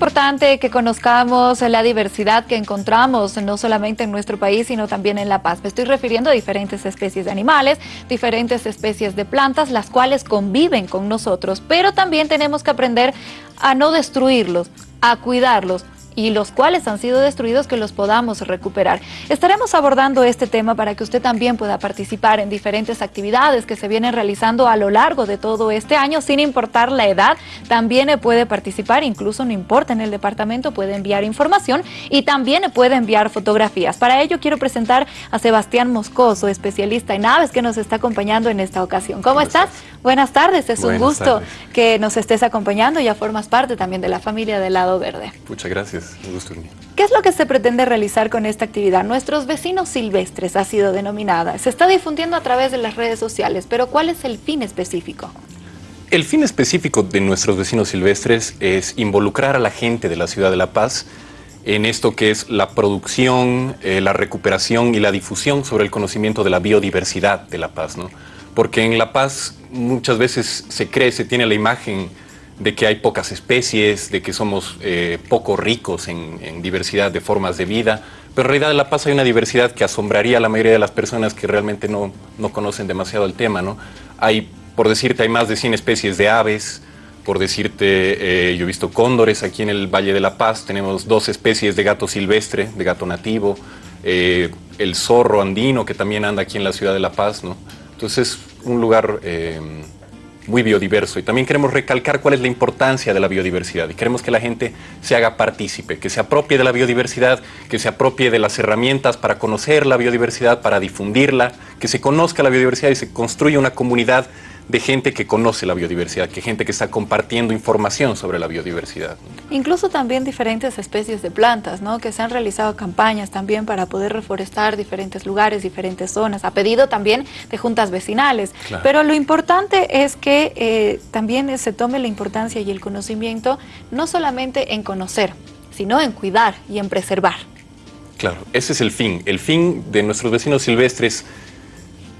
importante que conozcamos la diversidad que encontramos no solamente en nuestro país, sino también en La Paz. Me estoy refiriendo a diferentes especies de animales, diferentes especies de plantas, las cuales conviven con nosotros, pero también tenemos que aprender a no destruirlos, a cuidarlos, y los cuales han sido destruidos que los podamos recuperar. Estaremos abordando este tema para que usted también pueda participar en diferentes actividades que se vienen realizando a lo largo de todo este año, sin importar la edad, también puede participar, incluso no importa en el departamento, puede enviar información y también puede enviar fotografías. Para ello quiero presentar a Sebastián Moscoso, especialista en aves que nos está acompañando en esta ocasión. ¿Cómo, estás? Buenas tardes, es un gusto que nos estés acompañando, ya formas parte también de la familia del Lado Verde. Muchas gracias. ¿Qué es lo que se pretende realizar con esta actividad? Nuestros vecinos silvestres ha sido denominada. Se está difundiendo a través de las redes sociales, pero ¿cuál es el fin específico? El fin específico de nuestros vecinos silvestres es involucrar a la gente de la ciudad de La Paz en esto que es la producción, eh, la recuperación y la difusión sobre el conocimiento de la biodiversidad de La Paz. ¿no? Porque en La Paz muchas veces se cree, se tiene la imagen de que hay pocas especies, de que somos eh, poco ricos en, diversidad de formas de vida, pero en realidad en La Paz hay una diversidad que asombraría a la mayoría de las personas que realmente no, no conocen demasiado el tema. ¿no? Hay, por decirte, hay más de 100 especies de aves, por decirte, eh, yo he visto cóndores aquí en el Valle de La Paz, tenemos dos especies de gato silvestre, de gato nativo, eh, el zorro andino que también anda aquí en la ciudad de La Paz, ¿no? Entonces, un lugar muy biodiverso. Y también queremos recalcar cuál es la importancia de la biodiversidad. Y queremos que la gente se haga partícipe, que se apropie de la biodiversidad, que se apropie de las herramientas para conocer la biodiversidad, para difundirla, que se conozca la biodiversidad y se construya una comunidad de gente que conoce la biodiversidad, que gente que está compartiendo información sobre la biodiversidad. Incluso también diferentes especies de plantas, ¿no? que se han realizado campañas también para poder reforestar diferentes lugares, diferentes zonas, a pedido también de juntas vecinales. Pero lo importante es que eh, también se tome la importancia y el conocimiento no solamente en conocer, sino en cuidar y en preservar. Claro, ese es el fin. El fin de nuestros vecinos silvestres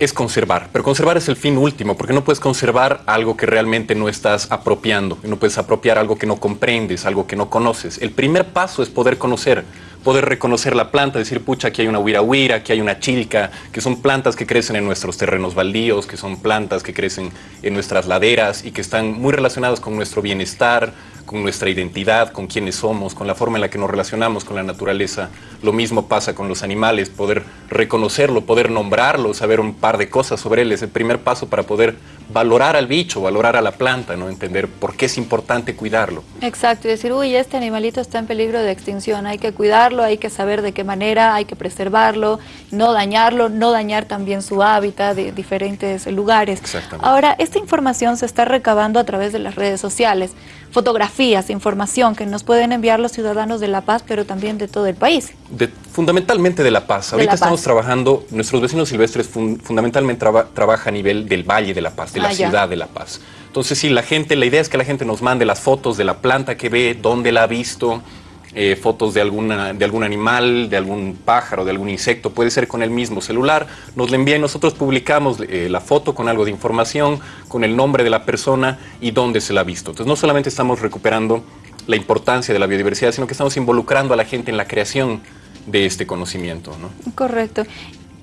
es conservar, pero conservar es el fin último, porque no puedes conservar algo que realmente no estás apropiando, no puedes apropiar algo que no comprendes, algo que no conoces. El primer paso es poder conocer, poder reconocer la planta, decir, pucha, aquí hay una huira huira, aquí hay una chilca, que son plantas que crecen en nuestros terrenos baldíos, que son plantas que crecen en nuestras laderas y que están muy relacionadas con nuestro bienestar, con nuestra identidad, con quiénes somos, con la forma en la que nos relacionamos con la naturaleza. Lo mismo pasa con los animales, poder reconocerlo, poder nombrarlo, saber un par de cosas sobre él, es el primer paso para poder valorar al bicho, valorar a la planta, ¿no? entender por qué es importante cuidarlo. Exacto, y decir, uy, este animalito está en peligro de extinción, hay que cuidarlo, hay que saber de qué manera, hay que preservarlo, no dañarlo, no dañar también su hábitat de diferentes lugares. Ahora, esta información se está recabando a través de las redes sociales fotografías, información que nos pueden enviar los ciudadanos de La Paz, pero también de todo el país. fundamentalmente de La Paz. Ahorita estamos trabajando, nuestros vecinos silvestres fundamentalmente trabajan a nivel del Valle de La Paz, la ah, ciudad de La Paz. Entonces, sí, la gente, la idea es que la gente nos mande las fotos de la planta que ve, dónde la ha visto, eh, fotos de, alguna, de algún animal, de algún pájaro, de algún insecto, puede ser con el mismo celular, nos la envía y nosotros publicamos eh, la foto con algo de información, con el nombre de la persona y dónde se la ha visto. Entonces no solamente estamos recuperando la importancia de la biodiversidad, sino que estamos involucrando a la gente en la creación de este conocimiento. ¿no? Correcto.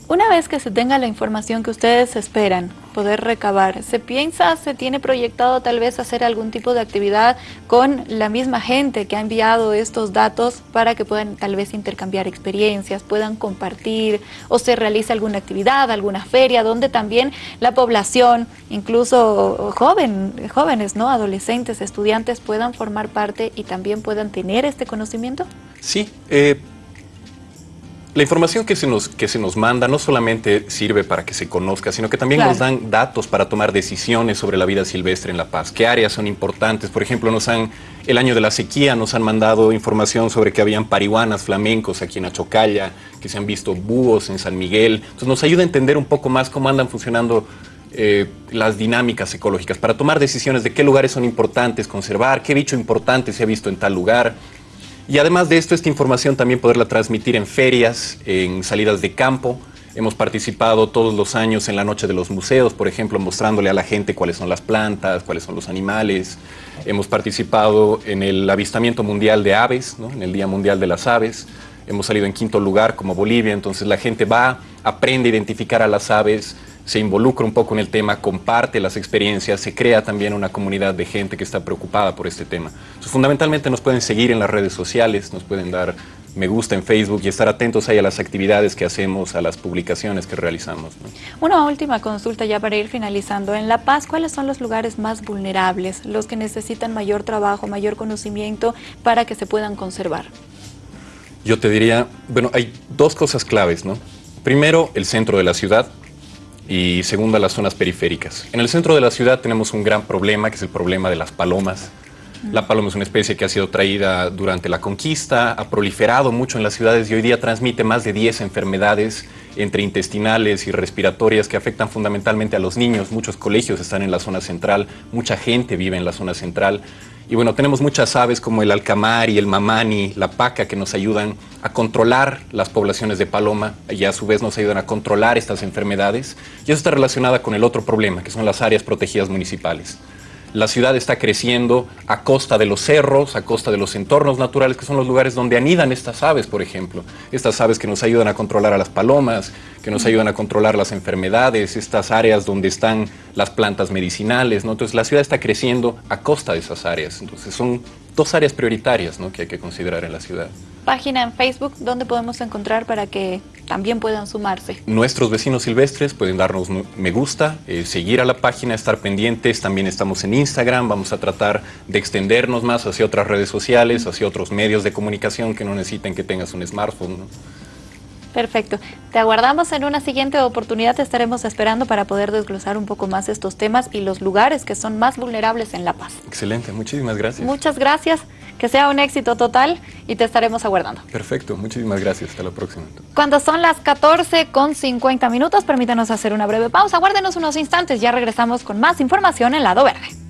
Una vez que se tenga la información que ustedes esperan poder recabar, ¿se piensa, se tiene proyectado tal vez hacer algún tipo de actividad con la misma gente que ha enviado estos datos para que puedan tal vez intercambiar experiencias, puedan compartir o se realice alguna actividad, alguna feria donde también la población, incluso joven, jóvenes, ¿no? adolescentes, estudiantes puedan formar parte y también puedan tener este conocimiento? Sí, eh, la información que se, nos, que se nos manda no solamente sirve para que se conozca, sino que también nos dan datos para tomar decisiones sobre la vida silvestre en La Paz. ¿Qué áreas son importantes? Por ejemplo, nos han, el año de la sequía nos han mandado información sobre que habían parihuanas flamencos aquí en Achocalla, que se han visto búhos en San Miguel. Entonces nos ayuda a entender un poco más cómo andan funcionando eh, las dinámicas ecológicas, para tomar decisiones de qué lugares son importantes conservar, qué bicho importante se ha visto en tal lugar. Y además de esto, esta información también poderla transmitir en ferias, en salidas de campo, Hemos participado todos los años en la Noche de los Museos, por ejemplo, mostrándole a la gente cuáles son las plantas, cuáles son los animales. Hemos participado en el avistamiento mundial de aves, en el Día Mundial de las Aves. Hemos salido en quinto lugar como Bolivia, entonces la gente va, aprende a identificar a las aves, se involucra un poco en el tema, comparte las experiencias, se crea también una comunidad de gente que está preocupada por este tema. fundamentalmente nos pueden seguir en las redes sociales, nos pueden dar me gusta en Facebook y estar atentos ahí a las actividades que hacemos, a las publicaciones que realizamos. Una última consulta ya para ir finalizando. En La Paz, ¿cuáles son los lugares más vulnerables, los que necesitan mayor trabajo, mayor conocimiento para que se puedan conservar? Yo te diría, bueno, hay dos cosas claves, ¿no? Primero, el centro de la ciudad, y segunda, las zonas periféricas. En el centro de la ciudad tenemos un gran problema, que es el problema de las palomas. La paloma es una especie que ha sido traída durante la conquista, ha proliferado mucho en las ciudades y hoy día transmite más de 10 enfermedades entre intestinales y respiratorias que afectan fundamentalmente a los niños. Muchos colegios están en la zona central, mucha gente vive en la zona central. Y bueno, tenemos muchas aves como el alcamari, el mamani, la paca que nos ayudan a controlar las poblaciones de paloma y a su vez nos ayudan a controlar estas enfermedades. Y eso está relacionada con el otro problema, que son las áreas protegidas municipales la ciudad está creciendo a costa de los cerros, a costa de los entornos naturales, que son los lugares donde anidan estas aves, por ejemplo. Estas aves que nos ayudan a controlar a las palomas, que nos ayudan a controlar las enfermedades, estas áreas donde están las plantas medicinales. ¿no? Entonces la ciudad está creciendo a costa de esas áreas. Entonces son dos áreas prioritarias ¿no? que hay que considerar en la ciudad página en Facebook donde podemos encontrar para que también puedan sumarse. Nuestros vecinos silvestres pueden darnos me gusta, eh, seguir a la página, estar pendientes. También estamos en Instagram. Vamos a tratar de extendernos más hacia otras redes sociales, hacia otros medios de comunicación que no necesiten que tengas un smartphone. Perfecto. Te aguardamos en una siguiente oportunidad. Te estaremos esperando para poder desglosar un poco más estos temas y los lugares que son más vulnerables en La Paz. Excelente. Muchísimas gracias. Muchas gracias. Que sea un éxito total y te estaremos aguardando. Perfecto, muchísimas gracias. Hasta la próxima. Cuando son las 14 con 50 minutos, permítanos hacer una breve pausa. Guárdenos unos instantes, ya regresamos con más información en Lado Verde.